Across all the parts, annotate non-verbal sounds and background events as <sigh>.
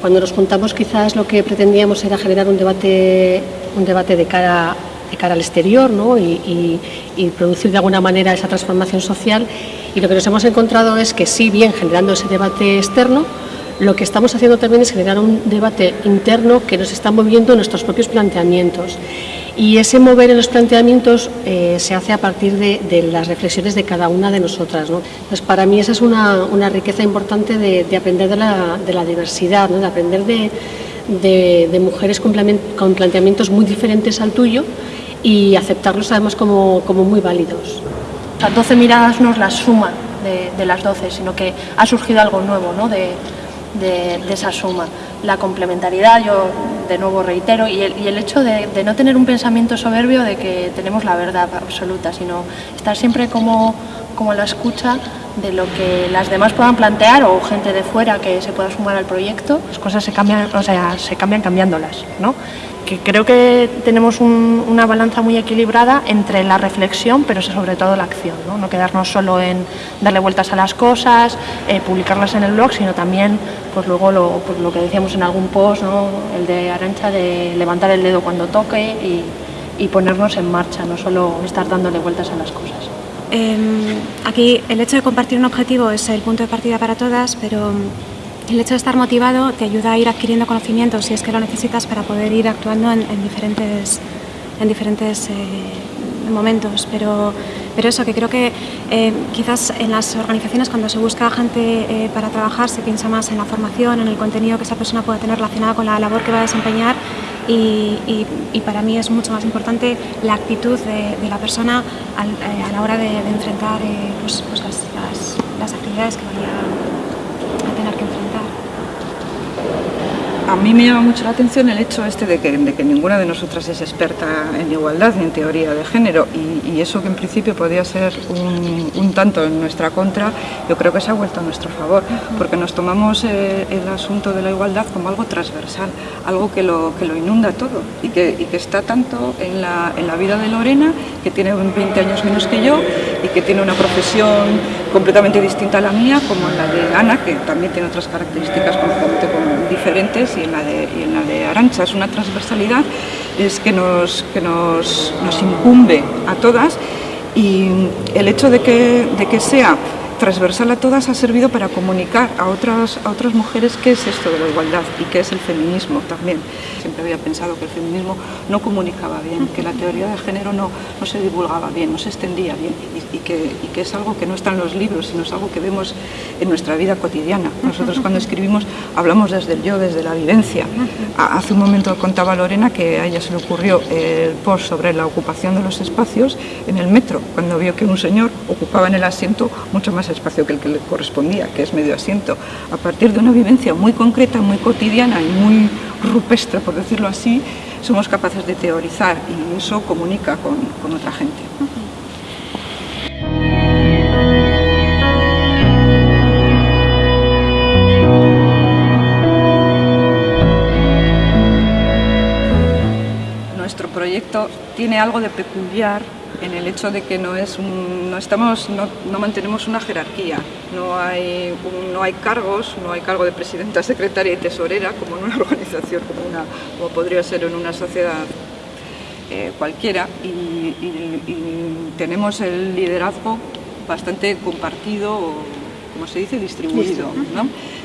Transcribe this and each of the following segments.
Cuando nos juntamos quizás lo que pretendíamos era generar un debate, un debate de cara de cara al exterior ¿no? y, producir de alguna manera esa transformación social. Y lo que nos hemos encontrado es que sí, bien generando ese debate externo, lo que estamos haciendo también es generar un debate interno que nos está moviendo nuestros propios planteamientos. Y ese mover en los planteamientos eh, se hace a partir de, las reflexiones de cada una de nosotras. ¿no? Entonces, para mí esa es una, riqueza importante de, aprender de la, de la diversidad, ¿no? de aprender de, mujeres con, planteamientos muy diferentes al tuyo y aceptarlos además como, como muy válidos. Las 12 miradas no es la suma de, de, las 12, sino que ha surgido algo nuevo ¿no? de, de, de, esa suma. La complementariedad, yo de nuevo reitero, y el, el hecho de, no tener un pensamiento soberbio de que tenemos la verdad absoluta, sino estar siempre como, como la escucha de lo que las demás puedan plantear o gente de fuera que se pueda sumar al proyecto. Las cosas se cambian, o sea, se cambian cambiándolas, ¿no? que creo que tenemos una balanza muy equilibrada entre la reflexión, pero sobre todo la acción, no, no quedarnos solo en darle vueltas a las cosas, eh, publicarlas en el blog, sino también, pues luego lo, pues lo que decíamos en algún post, ¿no? el de Arancha, de levantar el dedo cuando toque y, y ponernos en marcha, no solo estar dándole vueltas a las cosas. Eh, aquí el hecho de compartir un objetivo es el punto de partida para todas, pero el hecho de estar motivado te ayuda a ir adquiriendo conocimientos si es que lo necesitas para poder ir actuando en, diferentes, en diferentes eh, momentos, pero, pero eso, que creo que eh, quizás en las organizaciones cuando se busca gente eh, para trabajar se piensa más en la formación, en el contenido que esa persona pueda tener relacionado con la labor que va a desempeñar y, para mí es mucho más importante la actitud de, la persona a la hora de, enfrentar pues, pues las, las, las actividades que vaya a mí me llama mucho la atención el hecho este de que, de que ninguna de nosotras es experta en igualdad ni en teoría de género y, eso que en principio podía ser un, tanto en nuestra contra, yo creo que se ha vuelto a nuestro favor, porque nos tomamos eh, el asunto de la igualdad como algo transversal, algo que lo, que lo inunda todo y que, y que está tanto en la, en la vida de Lorena, que tiene 20 años menos que yo y que tiene una profesión completamente distinta a la mía, como en la de Ana, que también tiene otras características completamente y en la de, y en la de Arancha. Es una transversalidad es que, nos, que nos, nos incumbe a todas y el hecho de que, de que sea transversal a todas ha servido para comunicar a otras, a otras mujeres qué es esto de la igualdad y qué es el feminismo también. Siempre había pensado que el feminismo no comunicaba bien, que la teoría de género no, no se divulgaba bien, no se extendía bien y, que, y que es algo que no está en los libros, sino es algo que vemos en nuestra vida cotidiana. Nosotros cuando escribimos hablamos desde el yo, desde la vivencia. Hace un momento contaba Lorena que a ella se le ocurrió el post sobre la ocupación de los espacios en el metro, cuando vio que un señor ocupaba en el asiento mucho más espacio que el que le correspondía, que es medio asiento, a partir de una vivencia muy concreta, muy cotidiana y muy rupestre, por decirlo así, somos capaces de teorizar y eso comunica con, con otra gente. Nuestro proyecto tiene algo de peculiar en el hecho de que no, es no, estamos, no, mantenemos una jerarquía, no hay, no hay cargos, no hay cargo de presidenta, secretaria y tesorera como en una <laughs> organización, como, una, como podría ser en una sociedad eh, cualquiera. Y, tenemos el liderazgo bastante compartido, como se dice, distribuido,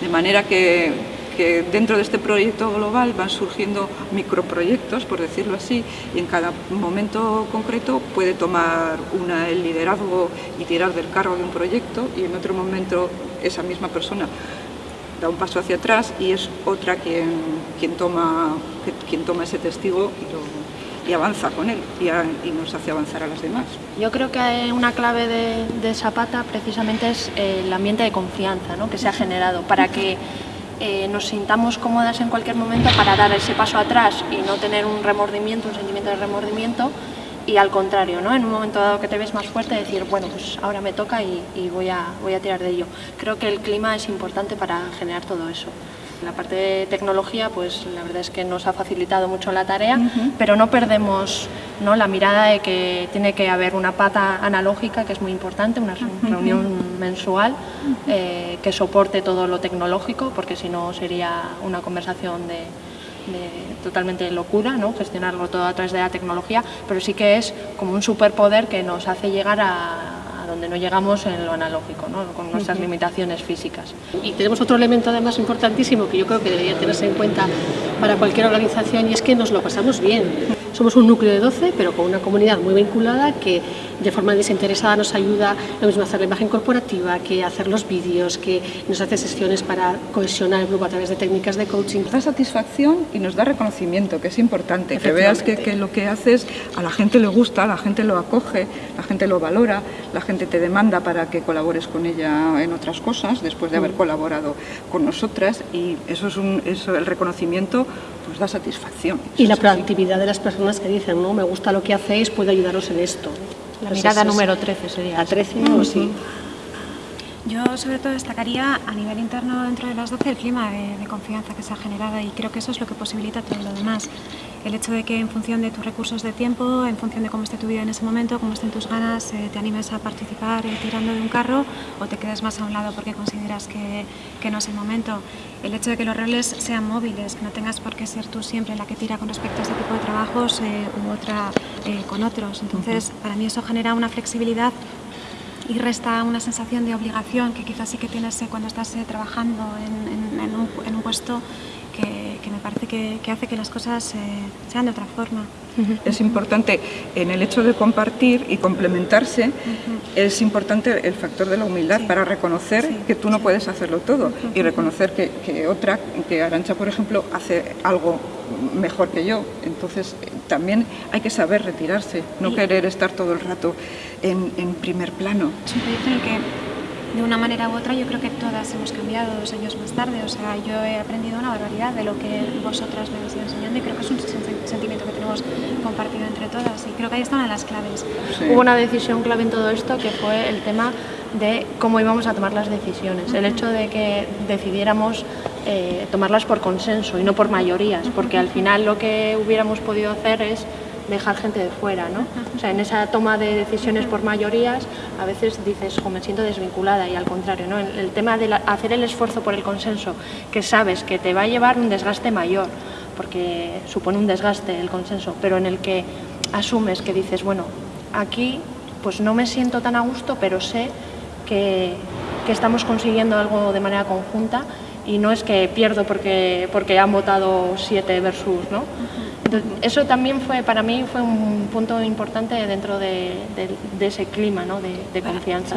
de manera que que dentro de este proyecto global van surgiendo microproyectos, por decirlo así, y en cada momento concreto puede tomar una el liderazgo y tirar del carro de un proyecto y en otro momento esa misma persona da un paso hacia atrás y es otra quien, quien, toma, quien toma ese testigo y, avanza con él y, nos hace avanzar a las demás. Yo creo que una clave de, de Zapata precisamente es el ambiente de confianza ¿no? que se ha generado para que eh, nos sintamos cómodas en cualquier momento para dar ese paso atrás y no tener un remordimiento, un sentimiento de remordimiento y al contrario, ¿no? en un momento dado que te ves más fuerte, decir, bueno, pues ahora me toca y, voy, a, voy a tirar de ello. Creo que el clima es importante para generar todo eso. La parte de tecnología, pues la verdad es que nos ha facilitado mucho la tarea, pero no perdemos ¿no? la mirada de que tiene que haber una pata analógica, que es muy importante, una reunión mensual eh, que soporte todo lo tecnológico, porque si no sería una conversación de, totalmente locura, ¿no? gestionarlo todo a través de la tecnología, pero sí que es como un superpoder que nos hace llegar a, donde no llegamos en lo analógico, con nuestras limitaciones físicas. Y tenemos otro elemento además importantísimo que yo creo que debería tenerse en cuenta para cualquier organización y es que nos lo pasamos bien. Somos un núcleo de 12, pero con una comunidad muy vinculada que de forma desinteresada nos ayuda lo mismo a hacer la imagen corporativa, que hacer los vídeos, que nos hace sesiones para cohesionar el grupo a través de técnicas de coaching. Nos da satisfacción y nos da reconocimiento, que es importante, que veas que, que lo que haces a la gente le gusta, la gente lo acoge, la gente lo valora, la gente te demanda para que colabores con ella en otras cosas después de haber mm. colaborado con nosotras y eso es un, eso, el reconocimiento pues da satisfacción. Y la proactividad de las personas que dicen, no, me gusta lo que hacéis, puedo ayudaros en esto. La mirada número 13 sería. La 13 o sí. Yo sobre todo destacaría a nivel interno dentro de las 12 el clima de, confianza que se ha generado y creo que eso es lo que posibilita todo lo demás. El hecho de que en función de tus recursos de tiempo, en función de cómo esté tu vida en ese momento, cómo estén tus ganas, eh, te animes a participar eh, tirando de un carro o te quedes más a un lado porque consideras que, que, no es el momento. El hecho de que los roles sean móviles, que no tengas por qué ser tú siempre la que tira con respecto a este tipo de trabajos eh, u otra con otros. Entonces, para mí eso genera una flexibilidad y resta una sensación de obligación que quizás sí que tienes cuando estás eh, trabajando en, un, en, un, puesto que, me parece que, hace que las cosas eh, sean de otra forma. Es importante en el hecho de compartir y complementarse, es importante el factor de la humildad para reconocer que tú no puedes hacerlo todo y reconocer que, que, otra, que Arancha por ejemplo, hace algo mejor que yo. Entonces también hay que saber retirarse, no querer estar todo el rato en, en primer plano. Es un proyecto en el que de una manera u otra yo creo que todas hemos cambiado dos años más tarde, o sea, yo he aprendido una barbaridad de lo que vosotras me habéis ido enseñando y creo que es un sentimiento que tenemos compartido entre todas. Y creo que ahí está una de las claves. Hubo una decisión clave en todo esto que fue el tema de cómo íbamos a tomar las decisiones, el hecho de que decidiéramos eh, tomarlas por consenso y no por mayorías, porque al final lo que hubiéramos podido hacer es dejar gente de fuera, ¿no? O sea, en esa toma de decisiones por mayorías, a veces dices, jo, me siento desvinculada y al contrario, ¿no? El, tema de hacer el esfuerzo por el consenso, que sabes que te va a llevar un desgaste mayor, porque supone un desgaste el consenso, pero en el que asumes que dices, bueno, aquí pues no me siento tan a gusto, pero sé que, que estamos consiguiendo algo de manera conjunta y no es que pierdo porque, porque han votado siete versus, ¿no? Eso también fue, para mí, fue un punto importante dentro de, ese clima ¿no? de, confianza.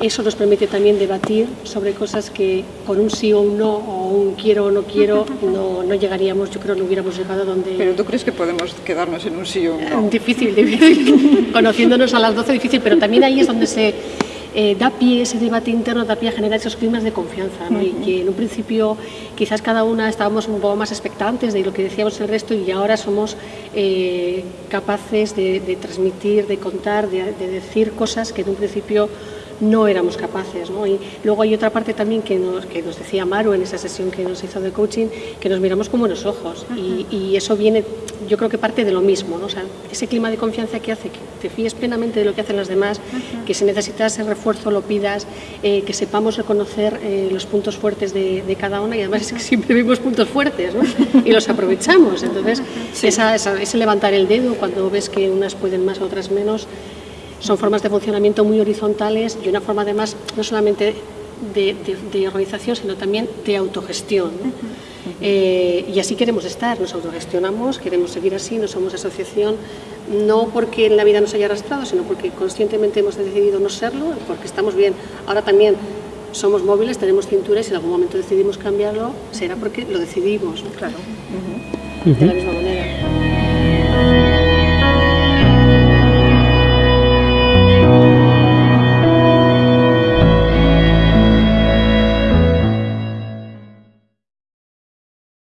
Eso nos permite también debatir sobre cosas que con un sí o un no, o un quiero o no quiero, <laughs> no, no llegaríamos, yo creo, no hubiéramos llegado donde... ¿Pero tú crees que podemos quedarnos en un sí o un no? <laughs> Difícil, difícil. <laughs> Conociéndonos a las 12, difícil, pero también ahí es donde se eh, da pie, ese debate interno da pie a generar esos climas de confianza, ¿no? y que en un principio quizás cada una estábamos un poco más expectantes de lo que decíamos el resto y ahora somos eh, capaces de, transmitir, de contar, de, de decir cosas que en un principio no éramos capaces. ¿no? Y luego hay otra parte también que nos, que nos decía Maru en esa sesión que nos hizo de coaching, que nos miramos como los ojos. y, y, eso viene, yo creo que parte de lo mismo. ¿no? O sea, ese clima de confianza que hace que te fíes plenamente de lo que hacen las demás, que si necesitas ese refuerzo lo pidas, eh, que sepamos reconocer eh, los puntos fuertes de, de, cada una y además es que siempre vemos puntos fuertes ¿no? y los aprovechamos. Entonces, esa, esa, ese levantar el dedo cuando ves que unas pueden más, otras menos, son formas de funcionamiento muy horizontales y una forma además no solamente de, organización, sino también de autogestión. Eh, y así queremos estar, nos autogestionamos, queremos seguir así, no somos asociación, no porque en la vida nos haya arrastrado, sino porque conscientemente hemos decidido no serlo, porque estamos bien. Ahora también somos móviles, tenemos cintura y si en algún momento decidimos cambiarlo, será porque lo decidimos. Claro. De la misma manera.